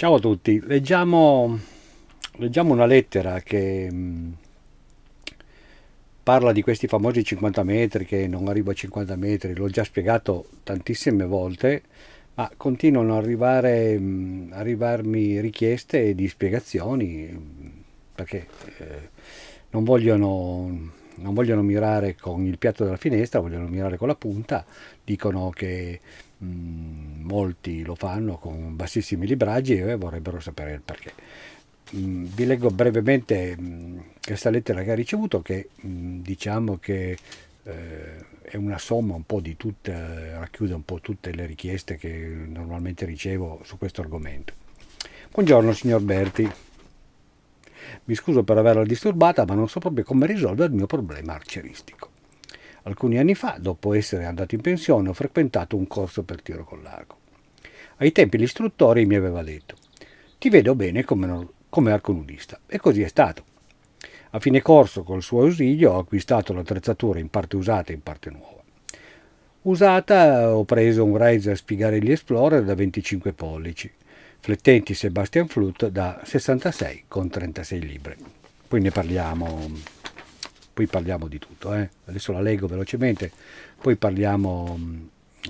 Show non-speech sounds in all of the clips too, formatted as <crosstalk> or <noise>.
Ciao a tutti, leggiamo, leggiamo una lettera che mh, parla di questi famosi 50 metri che non arrivo a 50 metri, l'ho già spiegato tantissime volte, ma continuano ad arrivare, mh, arrivarmi richieste di spiegazioni perché eh, non vogliono non vogliono mirare con il piatto della finestra, vogliono mirare con la punta, dicono che mh, mm, molti lo fanno con bassissimi libraggi e vorrebbero sapere il perché. Mh, mm, vi leggo brevemente mh, mm, questa lettera che ha ricevuto che diciamo che eh, è una somma un po' di tutte, racchiude un po' tutte le richieste che normalmente ricevo su questo argomento. Buongiorno signor Berti. Mi scuso per averla disturbata, ma non so proprio come risolvere il mio problema arcieristico. Alcuni anni fa, dopo essere andato in pensione, ho frequentato un corso per tiro con l'arco. Ai tempi l'istruttore mi aveva detto «Ti vedo bene come, come arconudista», e così è stato. A fine corso, col suo ausilio, ho acquistato l'attrezzatura in parte usata e in parte nuova. Usata ho preso un Riser Spigarelli Explorer da 25 pollici, Flettenti Sebastian Flut da 66 con 36 libbre. Poi ne parliamo, poi parliamo di tutto, eh? adesso la leggo velocemente, poi parliamo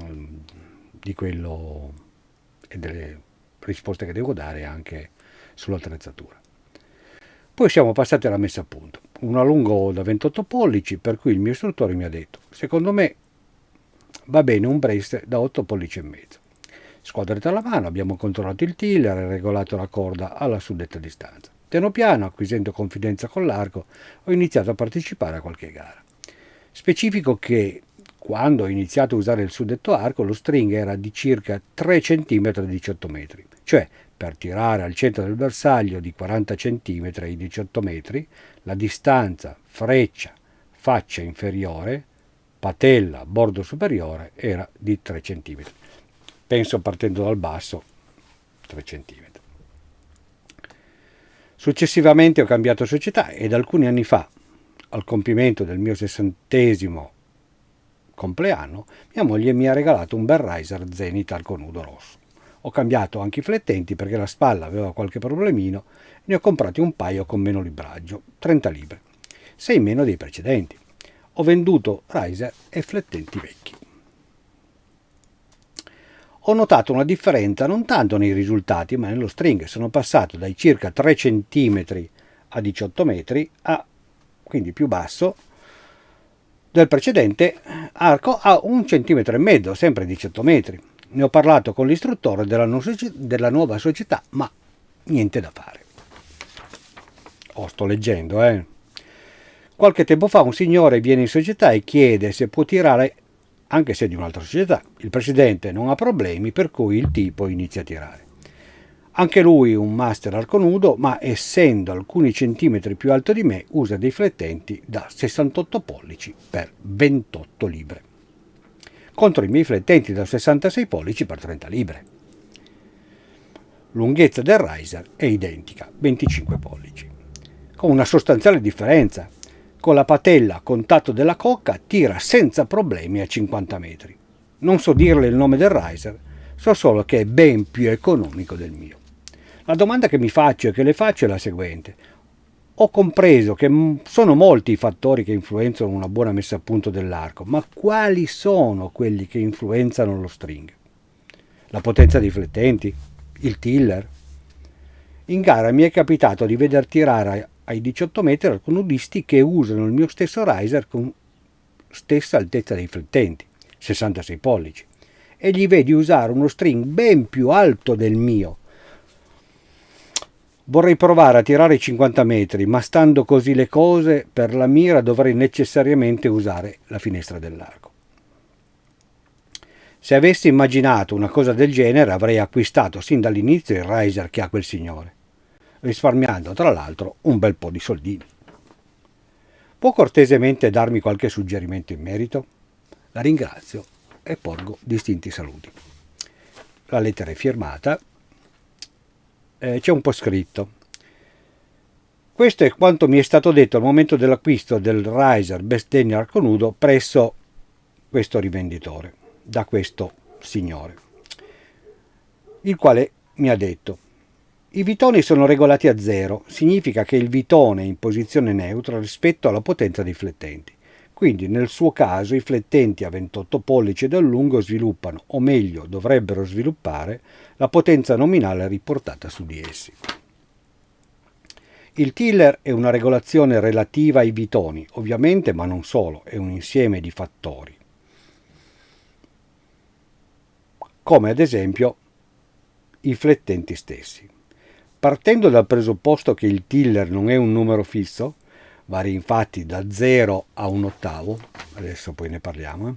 um, di quello e delle risposte che devo dare anche sull'attrezzatura. Poi siamo passati alla messa a punto. Una lungo da 28 pollici, per cui il mio istruttore mi ha detto, secondo me va bene un brace da 8 pollici e mezzo. Squadretta alla mano abbiamo controllato il tiller e regolato la corda alla suddetta distanza. Piano piano, acquisendo confidenza con l'arco, ho iniziato a partecipare a qualche gara. Specifico che quando ho iniziato a usare il suddetto arco lo string era di circa 3 cm e 18 metri, cioè per tirare al centro del bersaglio di 40 cm e 18 metri la distanza freccia faccia inferiore, patella bordo superiore era di 3 cm penso partendo dal basso 3 cm. Successivamente ho cambiato società ed alcuni anni fa, al compimento del mio sessantesimo compleanno, mia moglie mi ha regalato un bel riser Zenith al conudo rosso. Ho cambiato anche i flettenti perché la spalla aveva qualche problemino e ne ho comprati un paio con meno libraggio, 30 libre, 6 meno dei precedenti. Ho venduto riser e flettenti vecchi ho notato una differenza non tanto nei risultati ma nello string. Sono passato dai circa 3 cm a 18 metri a quindi più basso del precedente arco a un centimetro e mezzo, sempre 18 metri. Ne ho parlato con l'istruttore della, della, nuova società, ma niente da fare. Oh, sto leggendo, eh. Qualche tempo fa un signore viene in società e chiede se può tirare anche se di un'altra società. Il presidente non ha problemi per cui il tipo inizia a tirare. Anche lui un master arco nudo, ma essendo alcuni centimetri più alto di me, usa dei flettenti da 68 pollici per 28 libre, contro i miei flettenti da 66 pollici per 30 libre. Lunghezza del riser è identica, 25 pollici, con una sostanziale differenza con la patella a contatto della cocca tira senza problemi a 50 metri. Non so dirle il nome del riser, so solo che è ben più economico del mio. La domanda che mi faccio e che le faccio è la seguente. Ho compreso che sono molti i fattori che influenzano una buona messa a punto dell'arco, ma quali sono quelli che influenzano lo string? La potenza dei flettenti? Il tiller? In gara mi è capitato di veder tirare ai 18 metri alconudisti che usano il mio stesso riser con stessa altezza dei flettenti, 66 pollici, e gli vedi usare uno string ben più alto del mio. Vorrei provare a tirare 50 metri, ma stando così le cose, per la mira dovrei necessariamente usare la finestra dell'arco. Se avessi immaginato una cosa del genere avrei acquistato sin dall'inizio il riser che ha quel signore risparmiando tra l'altro un bel po' di soldini. Può cortesemente darmi qualche suggerimento in merito? La ringrazio e porgo distinti saluti. La lettera è firmata, eh, c'è un po' scritto. Questo è quanto mi è stato detto al momento dell'acquisto del Riser Besteni Arco Nudo presso questo rivenditore, da questo signore, il quale mi ha detto I vitoni sono regolati a zero, significa che il vitone è in posizione neutra rispetto alla potenza dei flettenti. Quindi nel suo caso i flettenti a 28 pollici dal lungo sviluppano, o meglio dovrebbero sviluppare, la potenza nominale riportata su di essi. Il tiller è una regolazione relativa ai vitoni, ovviamente, ma non solo, è un insieme di fattori. Come ad esempio i flettenti stessi. Partendo dal presupposto che il tiller non è un numero fisso, varia infatti da 0 a un ottavo, adesso poi ne parliamo, eh.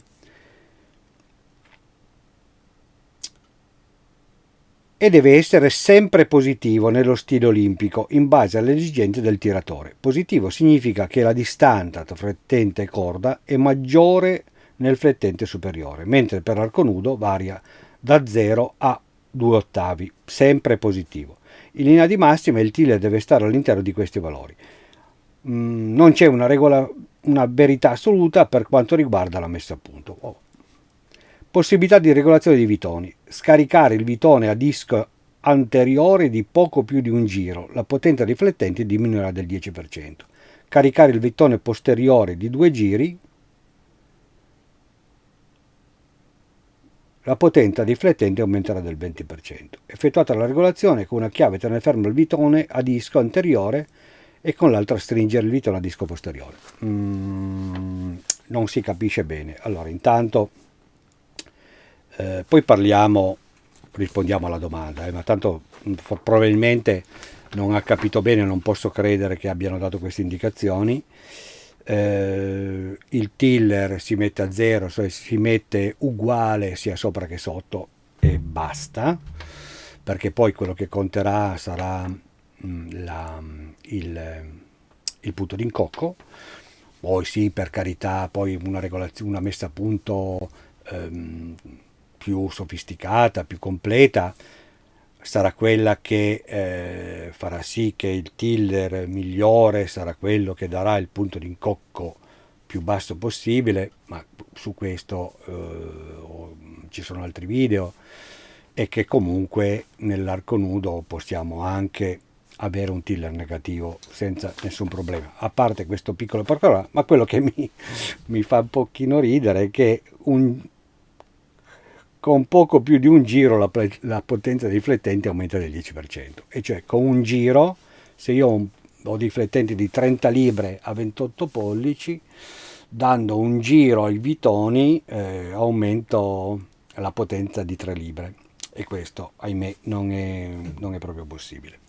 e deve essere sempre positivo nello stile olimpico in base alle esigenze del tiratore. Positivo significa che la distanza tra flettente e corda è maggiore nel flettente superiore, mentre per arco nudo varia da 0 a 2 ottavi, sempre positivo. In linea di massima il tiller deve stare all'interno di questi valori. Mm, non c'è una, regola, una verità assoluta per quanto riguarda la messa a punto. Oh. Possibilità di regolazione di vitoni. Scaricare il vitone a disco anteriore di poco più di un giro. La potenza riflettente diminuirà del 10%. Caricare il vitone posteriore di due giri la potenza riflettente aumenterà del 20%. Effettuata la regolazione con una chiave tenere fermo il vitone a disco anteriore e con l'altra stringere il vitone a disco posteriore. Mm, non si capisce bene. Allora, intanto, eh, poi parliamo, rispondiamo alla domanda, eh, ma tanto mm, probabilmente non ha capito bene, non posso credere che abbiano dato queste indicazioni eh, il tiller si mette a zero, cioè si mette uguale sia sopra che sotto e basta, perché poi quello che conterà sarà mh, mm, la, il, il punto d'incocco, poi sì, per carità, poi una, una messa a punto ehm, più sofisticata, più completa, sarà quella che eh, farà sì che il tiller migliore sarà quello che darà il punto d'incocco più basso possibile, ma su questo eh, ci sono altri video e che comunque nell'arco nudo possiamo anche avere un tiller negativo senza nessun problema. A parte questo piccolo particolare, ma quello che mi, mi fa un pochino ridere è che un, con poco più di un giro la, la potenza dei riflettenti aumenta del 10%, e cioè con un giro, se io ho, un, ho dei riflettenti di 30 libre a 28 pollici, dando un giro ai vitoni eh, aumento la potenza di 3 libre e questo ahimè non è, non è proprio possibile.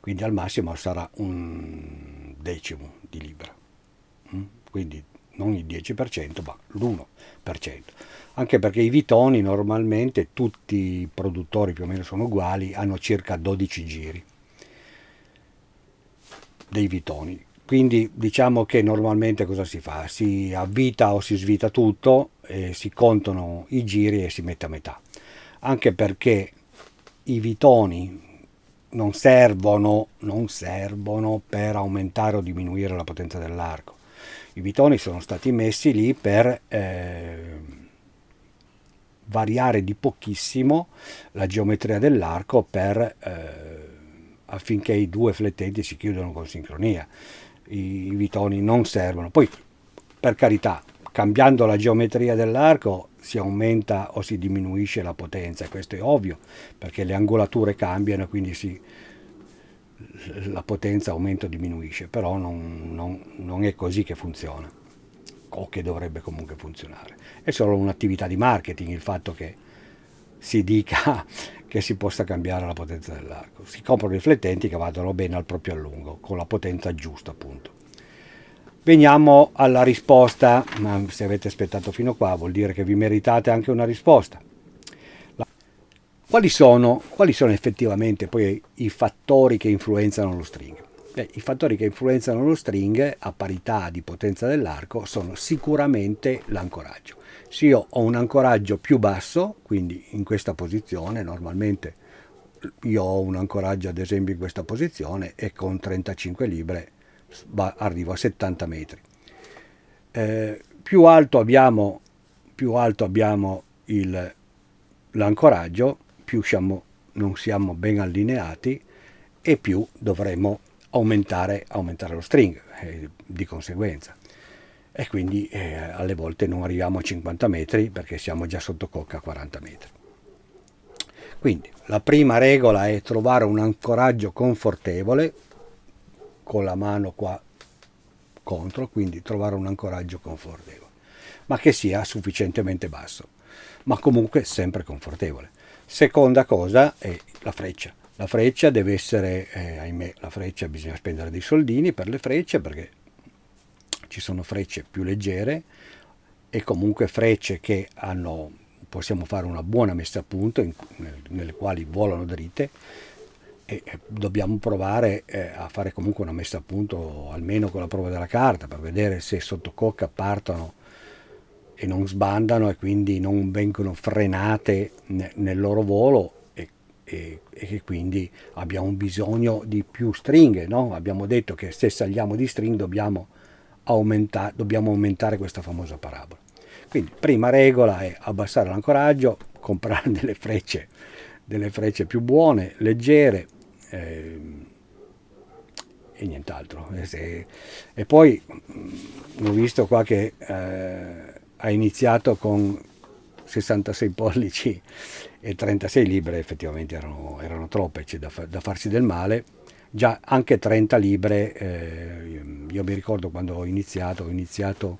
Quindi al massimo sarà un decimo di libra, mm? quindi non il 10% ma l'1% anche perché i vitoni normalmente tutti i produttori più o meno sono uguali, hanno circa 12 giri dei vitoni. Quindi diciamo che normalmente cosa si fa? Si avvita o si svita tutto, si contano i giri e si mette a metà. Anche perché i vitoni non servono, non servono per aumentare o diminuire la potenza dell'arco. I vitoni sono stati messi lì per... Eh, variare di pochissimo la geometria dell'arco per, eh, affinché i due flettenti si chiudano con sincronia. I, I vitoni non servono. Poi, per carità, cambiando la geometria dell'arco si aumenta o si diminuisce la potenza, questo è ovvio, perché le angolature cambiano, quindi si, la potenza aumenta o diminuisce, però non, non, non è così che funziona o che dovrebbe comunque funzionare. È solo un'attività di marketing il fatto che si dica <laughs> che si possa cambiare la potenza dell'arco. Si comprano riflettenti che vadano bene al proprio allungo, con la potenza giusta appunto. Veniamo alla risposta, ma se avete aspettato fino qua vuol dire che vi meritate anche una risposta. Quali sono, quali sono effettivamente poi i fattori che influenzano lo string? Beh, I fattori che influenzano lo string a parità di potenza dell'arco sono sicuramente l'ancoraggio. Se io ho un ancoraggio più basso, quindi in questa posizione, normalmente io ho un ancoraggio ad esempio in questa posizione e con 35 libre arrivo a 70 metri. Eh, più alto abbiamo, più alto abbiamo l'ancoraggio, più siamo non siamo ben allineati e più dovremo aumentare, aumentare lo string eh, di conseguenza e quindi eh, alle volte non arriviamo a 50 metri perché siamo già sotto cocca a 40 metri. Quindi la prima regola è trovare un ancoraggio confortevole con la mano qua contro, quindi trovare un ancoraggio confortevole, ma che sia sufficientemente basso, ma comunque sempre confortevole. Seconda cosa è la freccia. La freccia deve essere, eh, ahimè, la freccia bisogna spendere dei soldini per le frecce perché ci sono frecce più leggere e comunque frecce che hanno possiamo fare una buona messa a punto in, nelle quali volano dritte e dobbiamo provare eh, a fare comunque una messa a punto almeno con la prova della carta per vedere se sotto cocca partono e non sbandano e quindi non vengono frenate nel loro volo e, e, e, quindi abbiamo bisogno di più stringhe no? abbiamo detto che se saliamo di string dobbiamo, aumenta, dobbiamo aumentare questa famosa parabola quindi prima regola è abbassare l'ancoraggio, comprare <laughs> delle frecce, delle frecce più buone, leggere eh, e nient'altro. E, e, poi mm, ho visto qua che eh, ha iniziato con 66 pollici e 36 libre, effettivamente erano, erano troppe, c'è da, da, farsi del male. Già anche 30 libre, eh, io mi ricordo quando ho iniziato, ho iniziato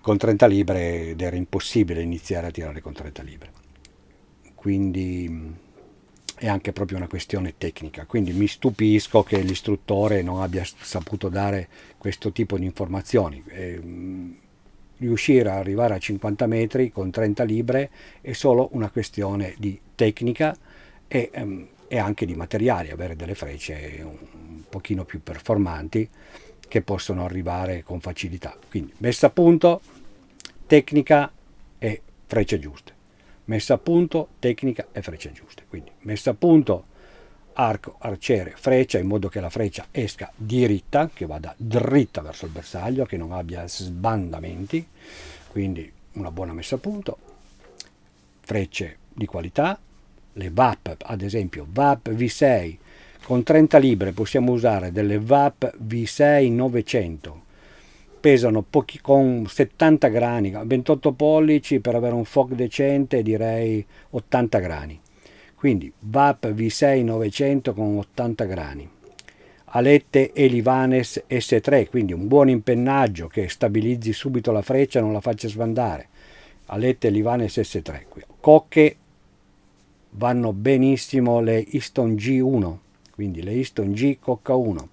con 30 libre ed era impossibile iniziare a tirare con 30 libre. Quindi è anche proprio una questione tecnica, quindi mi stupisco che l'istruttore non abbia saputo dare questo tipo di informazioni. E, riuscire ad arrivare a 50 metri con 30 libre è solo una questione di tecnica e, um, e anche di materiali, avere delle frecce un, un pochino più performanti che possono arrivare con facilità. Quindi messa a punto, tecnica e frecce giuste. Messa a punto, tecnica e frecce giuste. Quindi messa a punto, arco, arciere, freccia in modo che la freccia esca diritta, che vada dritta verso il bersaglio, che non abbia sbandamenti. Quindi una buona messa a punto. Frecce di qualità, le VAP, ad esempio VAP V6 con 30 libre possiamo usare delle VAP V6 900 pesano pochi, con 70 grani, 28 pollici per avere un FOC decente direi 80 grani. Quindi VAP V6 900 con 80 grani. Alette Elivanes S3, quindi un buon impennaggio che stabilizzi subito la freccia non la faccia sbandare. Alette Elivanes S3. Cocche vanno benissimo le Easton G1, quindi le Easton G Cocca 1.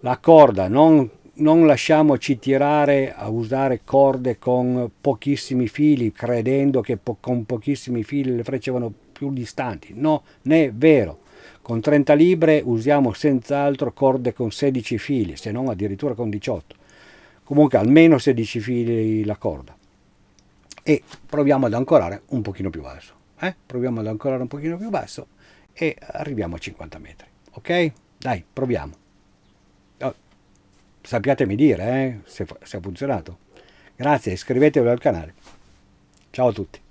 La corda non non lasciamoci tirare a usare corde con pochissimi fili credendo che po con pochissimi fili le frecce vanno più distanti. No, non è vero. Con 30 libre usiamo senz'altro corde con 16 fili, se non addirittura con 18. Comunque almeno 16 fili la corda. E proviamo ad ancorare un pochino più basso. Eh? Proviamo ad ancorare un pochino più basso e arriviamo a 50 metri. Ok? Dai, proviamo sappiatemi dire eh, se, se ha funzionato. Grazie, iscrivetevi al canale. Ciao a tutti.